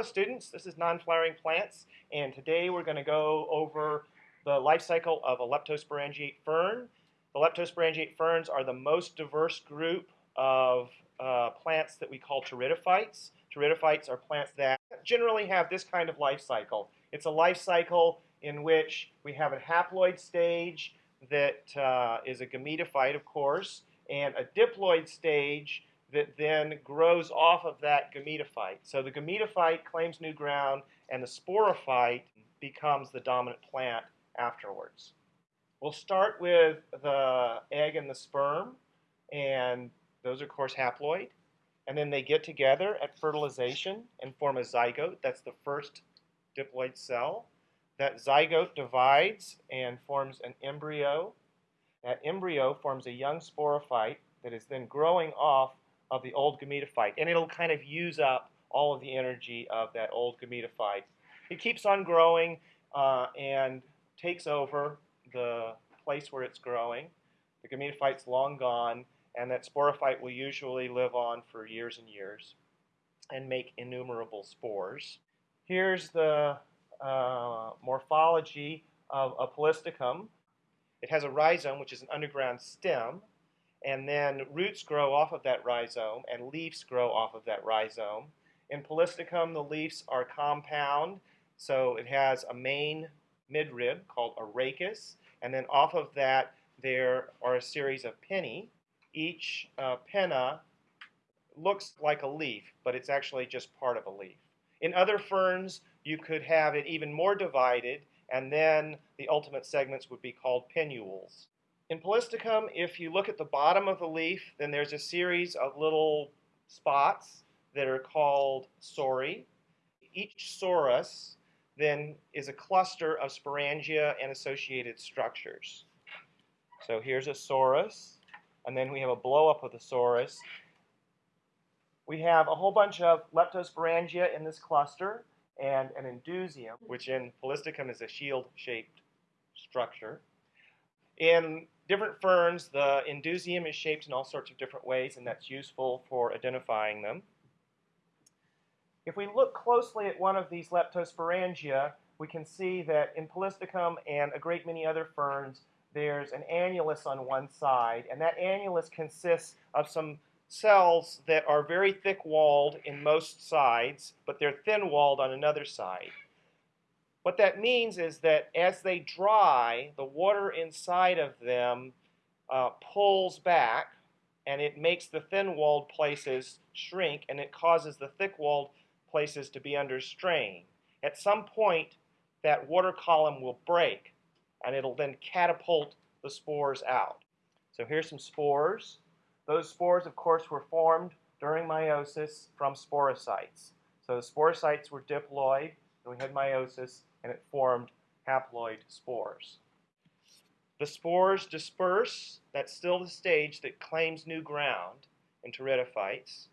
Hello students, this is non-flowering plants and today we're going to go over the life cycle of a leptosporangiate fern. The leptosporangiate ferns are the most diverse group of uh, plants that we call pteridophytes. Pteridophytes are plants that generally have this kind of life cycle. It's a life cycle in which we have a haploid stage that uh, is a gametophyte of course and a diploid stage that then grows off of that gametophyte. So the gametophyte claims new ground, and the sporophyte becomes the dominant plant afterwards. We'll start with the egg and the sperm, and those are, of course, haploid. And then they get together at fertilization and form a zygote. That's the first diploid cell. That zygote divides and forms an embryo. That embryo forms a young sporophyte that is then growing off of the old gametophyte, and it'll kind of use up all of the energy of that old gametophyte. It keeps on growing uh, and takes over the place where it's growing. The gametophyte's long gone, and that sporophyte will usually live on for years and years and make innumerable spores. Here's the uh, morphology of a polystichum. It has a rhizome, which is an underground stem, and then roots grow off of that rhizome and leaves grow off of that rhizome. In Polystichum, the leaves are compound, so it has a main midrib called a rachis, and then off of that there are a series of pinnae. Each uh, pinna looks like a leaf, but it's actually just part of a leaf. In other ferns, you could have it even more divided, and then the ultimate segments would be called pinnules. In Polystichum, if you look at the bottom of the leaf, then there's a series of little spots that are called sori. Each sorus then is a cluster of sporangia and associated structures. So here's a sorus, and then we have a blowup of the sorus. We have a whole bunch of leptosporangia in this cluster and an indusium, which in Polystichum is a shield-shaped structure. In different ferns, the indusium is shaped in all sorts of different ways, and that's useful for identifying them. If we look closely at one of these leptosporangia, we can see that in Polystichum and a great many other ferns, there's an annulus on one side, and that annulus consists of some cells that are very thick-walled in most sides, but they're thin-walled on another side. What that means is that as they dry, the water inside of them uh, pulls back and it makes the thin-walled places shrink and it causes the thick-walled places to be under strain. At some point, that water column will break and it'll then catapult the spores out. So here's some spores. Those spores, of course, were formed during meiosis from sporocytes. So the sporocytes were diploid, we had meiosis, and it formed haploid spores. The spores disperse, that's still the stage that claims new ground in pteridophytes.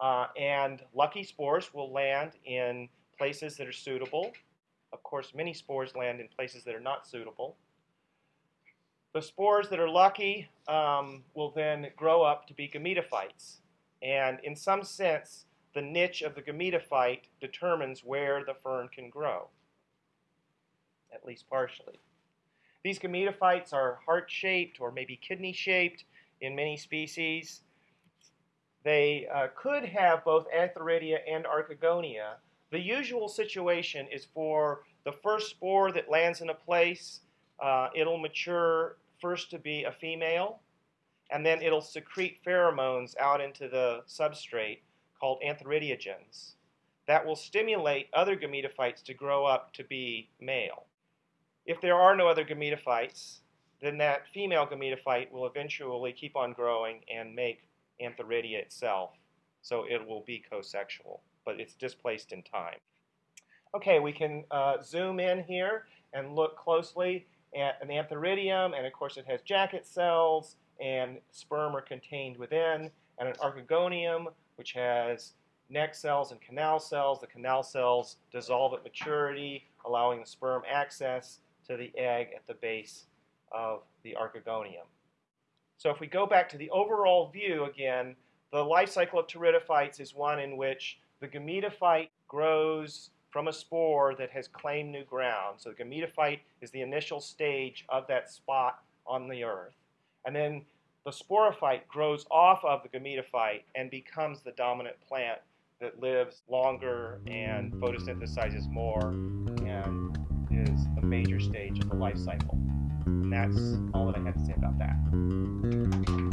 Uh, and lucky spores will land in places that are suitable. Of course, many spores land in places that are not suitable. The spores that are lucky um, will then grow up to be gametophytes. And in some sense, the niche of the gametophyte determines where the fern can grow, at least partially. These gametophytes are heart-shaped or maybe kidney-shaped in many species. They uh, could have both Antheridia and Archegonia. The usual situation is for the first spore that lands in a place, uh, it'll mature first to be a female, and then it'll secrete pheromones out into the substrate called antheridiogens that will stimulate other gametophytes to grow up to be male. If there are no other gametophytes, then that female gametophyte will eventually keep on growing and make antheridia itself. So it will be co-sexual, but it's displaced in time. Okay, we can uh, zoom in here and look closely at an antheridium, and of course it has jacket cells, and sperm are contained within, and an archegonium, which has neck cells and canal cells. The canal cells dissolve at maturity, allowing the sperm access to the egg at the base of the archegonium. So if we go back to the overall view again, the life cycle of pteridophytes is one in which the gametophyte grows from a spore that has claimed new ground. So the gametophyte is the initial stage of that spot on the earth. And then the sporophyte grows off of the gametophyte and becomes the dominant plant that lives longer and photosynthesizes more and is a major stage of the life cycle. And that's all that I have to say about that.